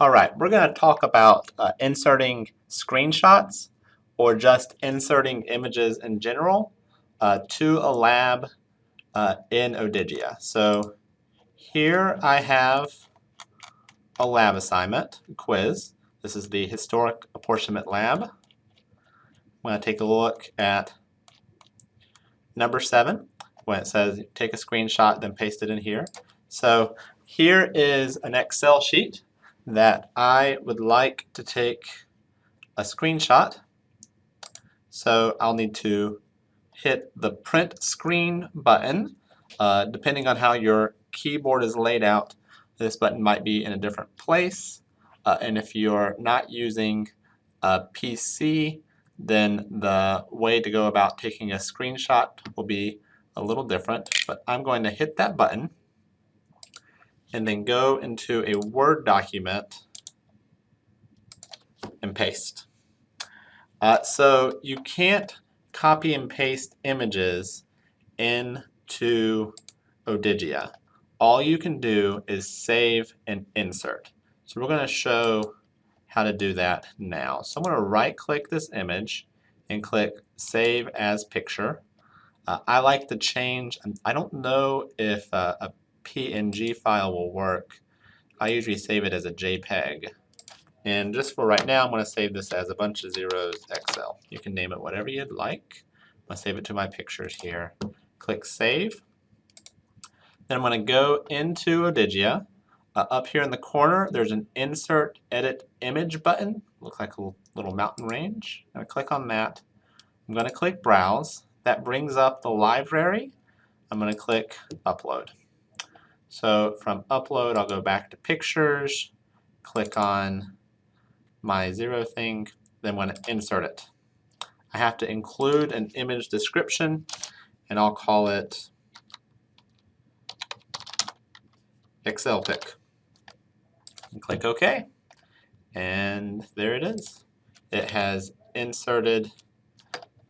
All right, we're going to talk about uh, inserting screenshots or just inserting images in general uh, to a lab uh, in Odigia. So here I have a lab assignment, quiz. This is the Historic Apportionment Lab. I'm going to take a look at number seven when it says take a screenshot then paste it in here. So here is an Excel sheet that I would like to take a screenshot. So I'll need to hit the print screen button. Uh, depending on how your keyboard is laid out, this button might be in a different place. Uh, and if you're not using a PC, then the way to go about taking a screenshot will be a little different. But I'm going to hit that button and then go into a Word document and paste. Uh, so you can't copy and paste images into Odigia. All you can do is save and insert. So we're going to show how to do that now. So I'm going to right click this image and click save as picture. Uh, I like to change, I don't know if uh, a PNG file will work. I usually save it as a JPEG. And just for right now, I'm going to save this as a bunch of zeros Excel. You can name it whatever you'd like. I'm going to save it to my pictures here. Click Save. Then I'm going to go into Odigia. Uh, up here in the corner, there's an Insert Edit Image button. Looks like a little mountain range. I'm going to click on that. I'm going to click Browse. That brings up the library. I'm going to click Upload. So from upload, I'll go back to pictures, click on my zero thing, then going to insert it. I have to include an image description, and I'll call it Excel pic. And click OK. And there it is. It has inserted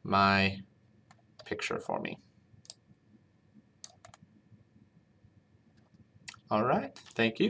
my picture for me. All right, thank you.